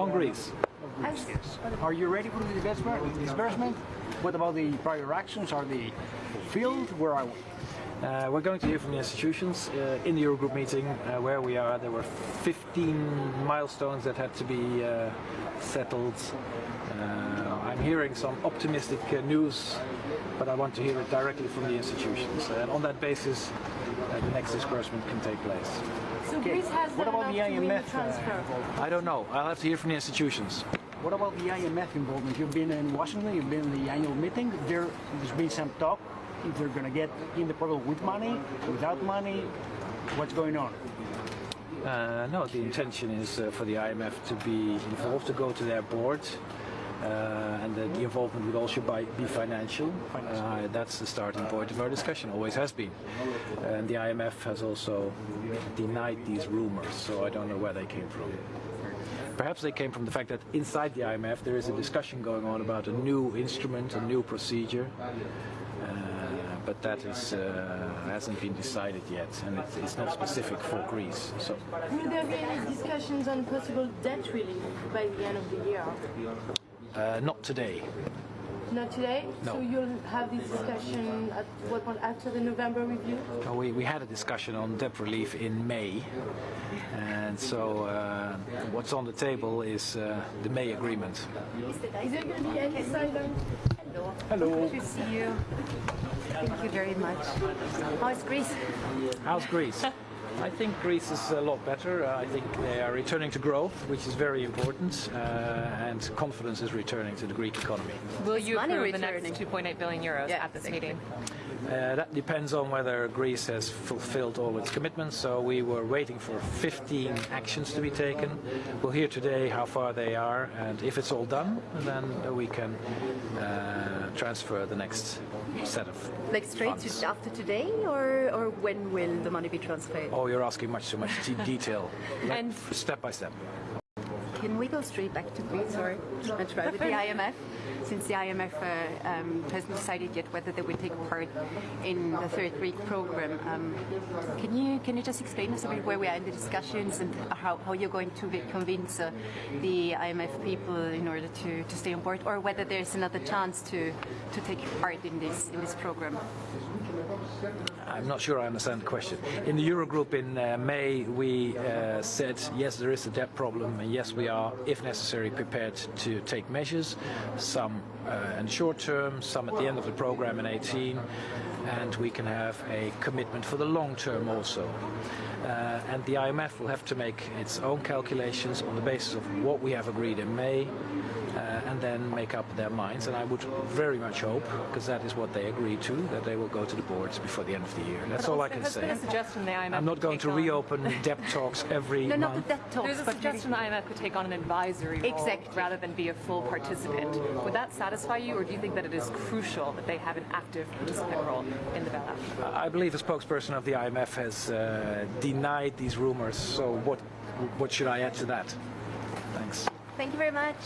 On Greece. Are you ready for the disbursement? What about the prior actions? Are they fulfilled? Where are we? Uh, we're going to hear from the institutions uh, in the Eurogroup meeting uh, where we are. There were 15 milestones that had to be uh, settled. Uh, I'm hearing some optimistic uh, news, but I want to hear it directly from the institutions. And on that basis, the next disbursement can take place. So Greece has What about the enough to win IMF, the transfer? I don't know. I'll have to hear from the institutions. What about the IMF involvement? You've been in Washington, you've been in the annual meeting. There, there's been some talk if they're going to get in the portal with money, without money. What's going on? Uh, no, the intention is uh, for the IMF to be involved, to go to their board, uh, and the, the involvement would also by, be financial. Uh, that's the starting point of our discussion, always has been. And the IMF has also denied these rumors, so I don't know where they came from. Perhaps they came from the fact that inside the IMF there is a discussion going on about a new instrument, a new procedure. Uh, but that is, uh, hasn't been decided yet, and it's, it's not specific for Greece. So. Will there be any discussions on possible debt relief by the end of the year? Uh, not today. Not today? No. So you'll have this discussion at what point after the November review? Uh, We, we had a discussion on debt relief in May, and so uh, what's on the table is uh, the May agreement. Is there going to be any silence? Hello. Good to see you. Thank you very much. How's Greece? How's Greece? I think Greece is a lot better. I think they are returning to growth, which is very important, uh, and confidence is returning to the Greek economy. Will you money approve the next 2.8 billion euros Yeah, at this exactly. meeting? Uh, that depends on whether Greece has fulfilled all its commitments. So we were waiting for 15 actions to be taken. We'll hear today how far they are, and if it's all done, then we can uh, transfer the next set of Like straight to after today, or or when will the money be transferred? Oh, you're asking much too much detail. Like, And- step by step. Can we go straight back to Greece, or and try with the IMF? Since the IMF uh, um, hasn't decided yet whether they will take part in the third Greek program, um, can you can you just explain us a bit where we are in the discussions and how, how you're going to convince uh, the IMF people in order to, to stay on board, or whether there's another chance to to take part in this in this program? I'm not sure I understand the question. In the Eurogroup in uh, May, we uh, said yes, there is a debt problem, and yes, we are, if necessary, prepared to take measures. Some uh, in short term, some at the end of the program in 18, and we can have a commitment for the long term also. Uh, and the IMF will have to make its own calculations on the basis of what we have agreed in May, uh, and then make up their minds. And I would very much hope, because that is what they agreed to, that they will go to the boards before the end of the year. That's all I can has been say. a suggestion the IMF I'm not going take to on- reopen debt talks every No, not the month. debt talks, There's a but suggestion the IMF could take on an advisory role Exactly. rather than be a full participant. Would that satisfy you, or do you think that it is crucial that they have an active participant role in the bailout? I believe a spokesperson of the IMF has uh, denied these rumors, so what, what should I add to that? Thanks. Thank you very much.